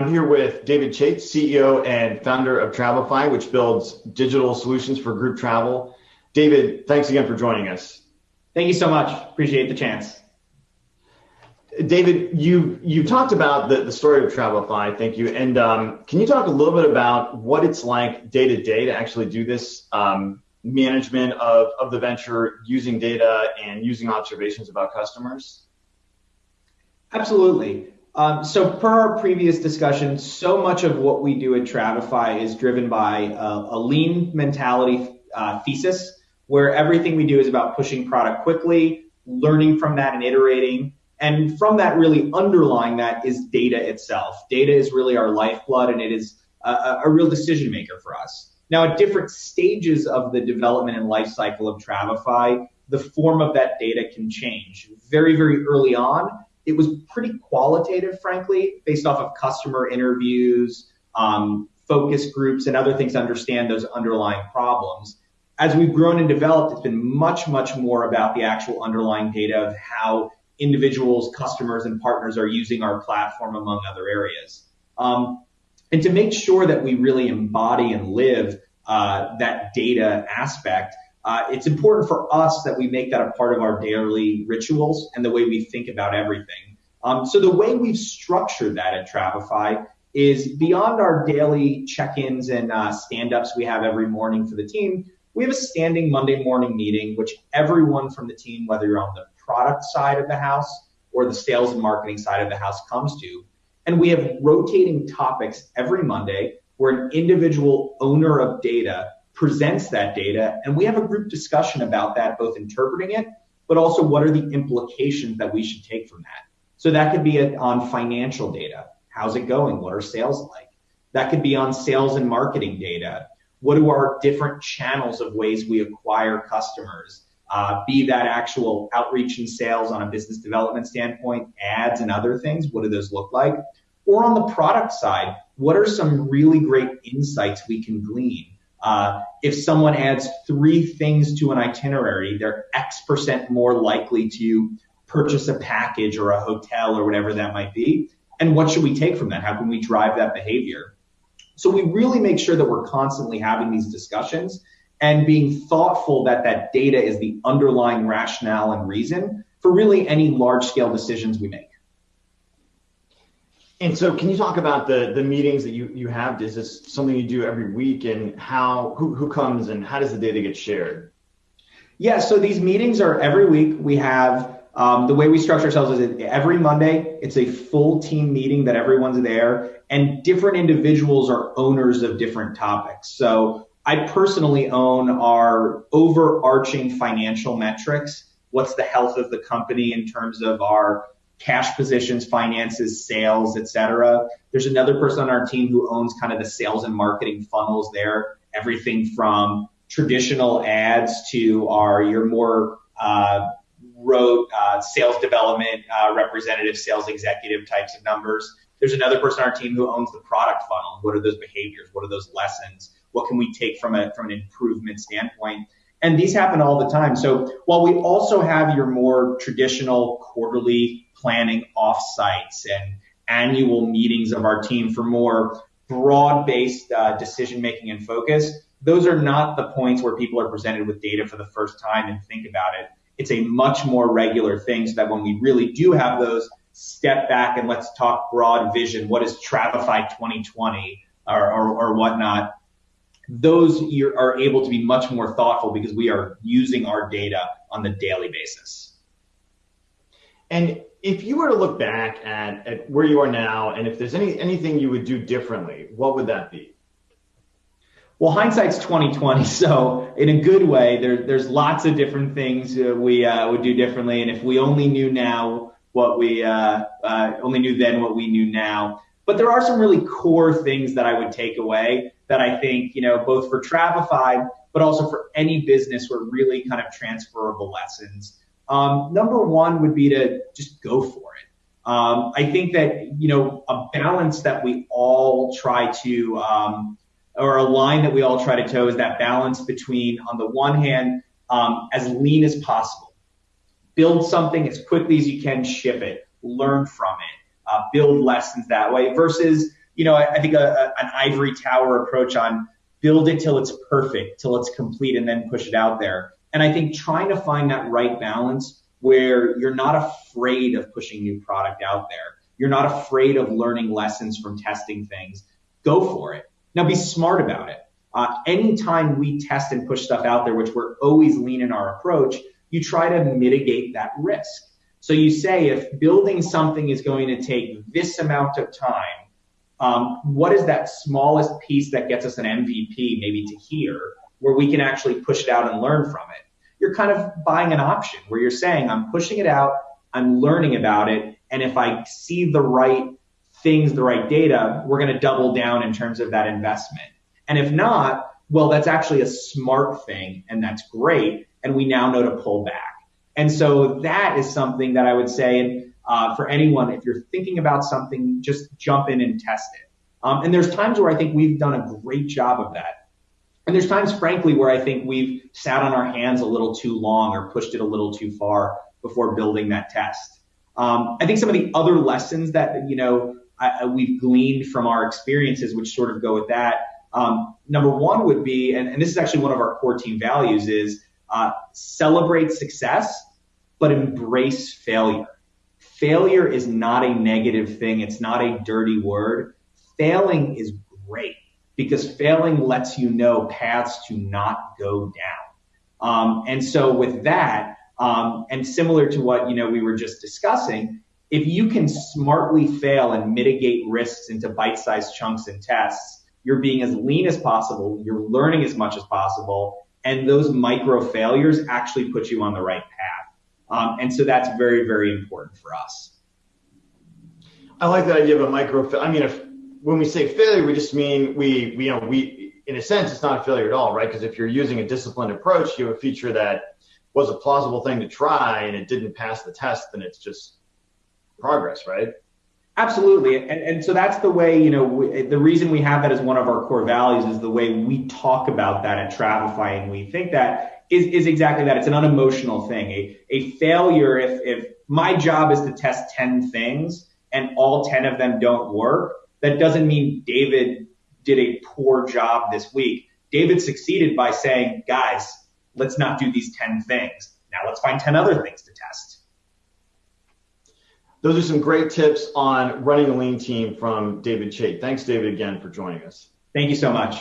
I'm here with David Chait, CEO and founder of Travefy, which builds digital solutions for group travel. David, thanks again for joining us. Thank you so much. Appreciate the chance. David, you you talked about the, the story of Travefy, thank you. And um, can you talk a little bit about what it's like day to day to actually do this um, management of, of the venture using data and using observations about customers? Absolutely. Um, so per our previous discussion, so much of what we do at Travefy is driven by a, lean mentality uh, thesis, where everything we do is about pushing product quickly, learning from that and iterating. And from that, really underlying that is data itself. Data is really our lifeblood and it is a, a real decision maker for us. Now, at different stages of the development and life cycle of Travefy, the form of that data can change. Very, very early on, it was pretty qualitative, frankly, based off of customer interviews, um, focus groups, and other things to understand those underlying problems. As we've grown and developed, it's been much, much more about the actual underlying data of how individuals, customers, and partners are using our platform, among other areas. Um, and to make sure that we really embody and live uh, that data aspect, uh, it's important for us that we make that a part of our daily rituals and the way we think about everything. Um, so the way we've structured that at Travefy is beyond our daily check-ins and uh, stand-ups we have every morning for the team. We have a standing Monday morning meeting, which everyone from the team, whether you're on the product side of the house or the sales and marketing side of the house, comes to. And we have rotating topics every Monday where an individual owner of data presents that data and we have a group discussion about that, both interpreting it, but also what are the implications that we should take from that. So that could be on financial data. How's it going? What are sales like? That could be on sales and marketing data. What are our different channels of ways we acquire customers? Uh, be that actual outreach and sales on a business development standpoint, ads and other things. What do those look like? Or on the product side, what are some really great insights we can glean? Uh, if someone adds three things to an itinerary, they're X percent more likely to purchase a package or a hotel or whatever that might be. And what should we take from that? How can we drive that behavior? So we really make sure that we're constantly having these discussions and being thoughtful that that data is the underlying rationale and reason for really any large scale decisions we make. And so can you talk about the, the meetings that you, you have? Is this something you do every week and how, who, who comes and how does the data get shared? Yeah, so these meetings are every week. We have um, the way we structure ourselves is every Monday, it's a full team meeting that everyone's there and different individuals are owners of different topics. So I personally own our overarching financial metrics. What's the health of the company in terms of our cash positions, finances, sales, etc. There's another person on our team who owns kind of the sales and marketing funnels there, everything from traditional ads to our your more uh, rote uh, sales development, uh, representative sales executive types of numbers. There's another person on our team who owns the product funnel. What are those behaviors? What are those lessons? What can we take from a from an improvement standpoint? And these happen all the time. So while we also have your more traditional quarterly planning offsites and annual meetings of our team for more broad-based uh, decision making and focus, those are not the points where people are presented with data for the first time and think about it. It's a much more regular thing so that when we really do have those, step back and let's talk broad vision. What is Travefy 2020 or, or, or whatnot? Those are able to be much more thoughtful because we are using our data on the daily basis. And if you were to look back at, at where you are now, and if there's any anything you would do differently, what would that be? Well, hindsight's 2020, so in a good way, there, there's lots of different things we uh, would do differently. And if we only knew now what we uh, uh, only knew then what we knew now, but there are some really core things that I would take away that I think, you know, both for Travefy, but also for any business were really kind of transferable lessons. Um, number one would be to just go for it. Um, I think that, you know, a balance that we all try to, um, or a line that we all try to toe is that balance between, on the one hand, um, as lean as possible. Build something as quickly as you can, ship it, learn from it, uh, build lessons that way versus you know, I, I think a, a, an ivory tower approach on build it till it's perfect, till it's complete, and then push it out there. And I think trying to find that right balance where you're not afraid of pushing new product out there. You're not afraid of learning lessons from testing things. Go for it. Now be smart about it. Uh, anytime we test and push stuff out there, which we're always lean in our approach, you try to mitigate that risk. So you say if building something is going to take this amount of time, Um, what is that smallest piece that gets us an MVP maybe to here where we can actually push it out and learn from it? You're kind of buying an option where you're saying, I'm pushing it out, I'm learning about it, and if I see the right things, the right data, we're going to double down in terms of that investment. And if not, well, that's actually a smart thing and that's great. And we now know to pull back. And so that is something that I would say uh, for anyone, if you're thinking about something, just jump in and test it. Um, and there's times where I think we've done a great job of that. And there's times, frankly, where I think we've sat on our hands a little too long or pushed it a little too far before building that test. Um, I think some of the other lessons that, you know, I, we've gleaned from our experiences, which sort of go with that. Um, number one would be, and, and, this is actually one of our core team values, is uh, celebrate success, but embrace failure. Failure is not a negative thing. It's not a dirty word. Failing is great because failing lets you know paths to not go down. Um, and so with that, um, and similar to what you know we were just discussing, if you can smartly fail and mitigate risks into bite-sized chunks and tests, you're being as lean as possible, you're learning as much as possible, and those micro failures actually put you on the right path. Um, and so that's very, very important for us. I like that idea of a micro. I mean, if when we say failure, we just mean we, we you know, we in a sense it's not a failure at all, right? Because if you're using a disciplined approach, you have a feature that was a plausible thing to try and it didn't pass the test, then it's just progress, right? Absolutely. And, and so that's the way, you know, we, the reason we have that as one of our core values is the way we talk about that at Travefy. And we think that is, is exactly that. It's an unemotional thing. A, a failure, if, if my job is to test 10 things and all 10 of them don't work, that doesn't mean David did a poor job this week. David succeeded by saying, guys, let's not do these 10 things. Now let's find 10 other things to test. Those are some great tips on running a lean team from David Chait. Thanks, David, again for joining us. Thank you so much.